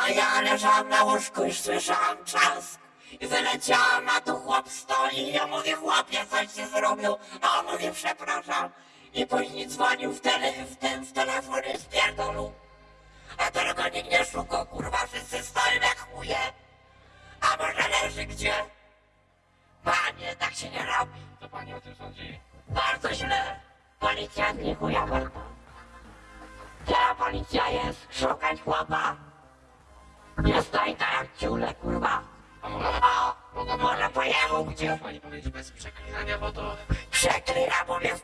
A ja leżałam na łóżku i słyszałam trzask. I wyleciałam, a tu chłop stoi i ja mówię, chłopie, coś się zrobił. A on mówi, przepraszam. I później dzwonił w, tele, w ten w telefon i spierdolił. A teraz go nikt nie szuka, kurwa, wszyscy stoją jak chuje. A może leży gdzie? Panie, tak się nie robi. Co pani o tym sądzi? Bardzo źle. Policja nie chuja. Gdzie policja jest? Szukać chłopa. Nie stoi tak jak ciule, kurwa. O, może pojechał gdzie? pani powiedzieć bez przeklinania, bo to... Przeklina, bo mnie